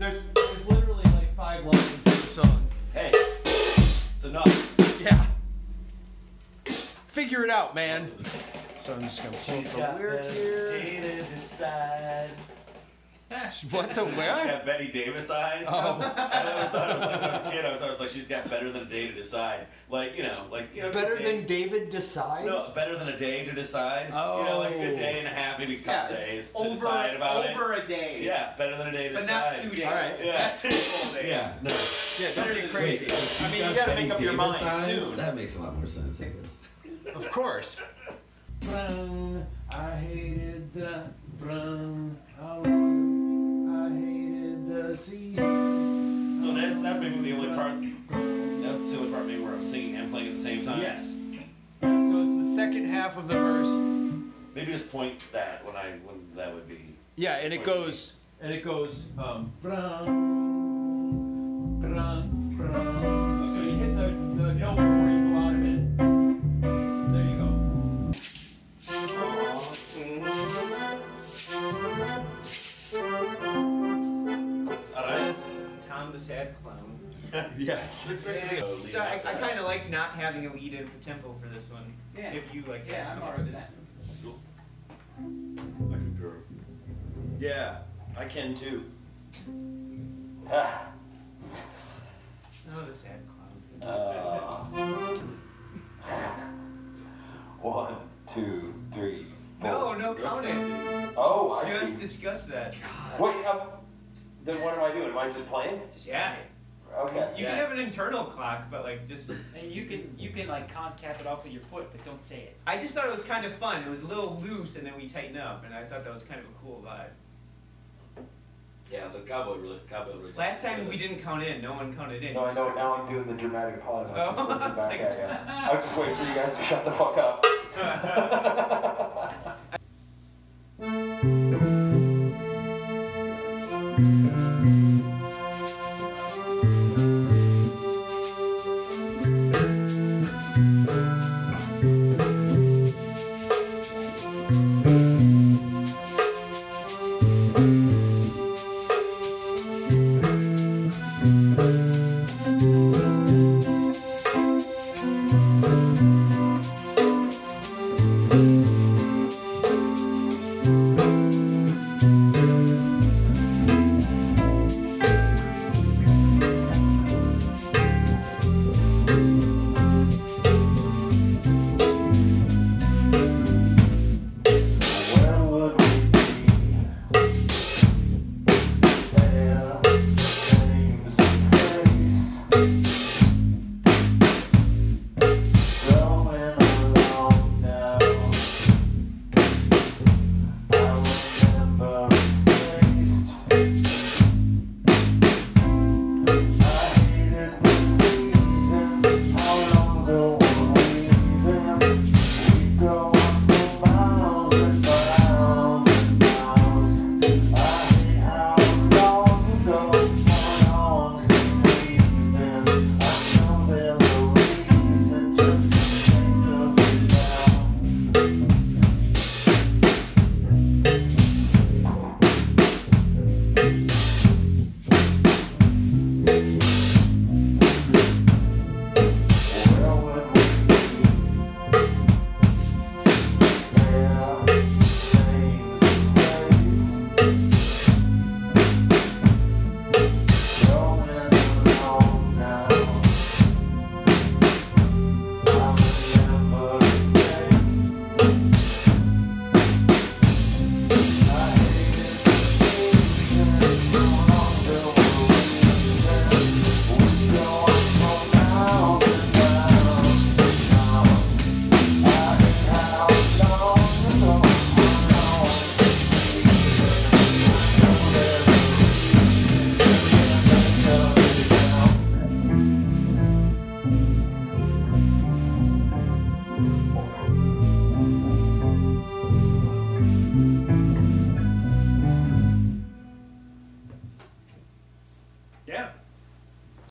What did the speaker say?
There's there's literally like five lines in the song. Hey, it's enough. Yeah. Figure it out, man. So I'm just gonna pull She's some got lyrics the here. day to decide. What the She's where? got Bette Davis eyes. Oh. I always thought it was like when I was a kid. I was, I was like, she's got better than a day to decide. Like you know, like you know, Better day- than David Decide? No, better than a day to decide. Oh, You know, like a Oh. day and a half, maybe a couple it's days to over, decide about over a day. Yeah, better than a day to But decide. not two days. All right. Yeah. Full days. Yeah. No. Yeah, don't get crazy. Wait, so I mean, you gotta Betty make up your mind eyes? soon. That makes a lot more sense, I guess. Of course. Brown, I hated the brown. I hated the sea. So that's that may be the only part. That's the only part maybe where I'm singing and playing at the same time. Yes. So it's the second half of the verse. Maybe just point that when I when that would be. Yeah, and it goes and it goes um Tom the Clown. Yes. So I, I kind of like not having a lead in for tempo for this one. Yeah. If you like Yeah. I'm alright with that. I concur. Yeah, I can too. Ah. Oh, the Sad Clown. One, two, three, four. No, no, count it. Oh, I Just see. discuss that. Wait, um, then what am I doing? Am I just playing? Yeah. Okay. You can have an internal clock, but like just. And you can you can like con tap it off with your foot, but don't say it. I just thought it was kind of fun. It was a little loose, and then we tighten up, and I thought that was kind of a cool vibe. Yeah, the cowboy really cowboy really. Last time we didn't count in. No one counted in. No, I know. Now I'm doing the dramatic pause. I'm oh, just Oh, looking I was back like- at you. I was just waiting for you guys to shut the fuck up. Thank mm -hmm. you.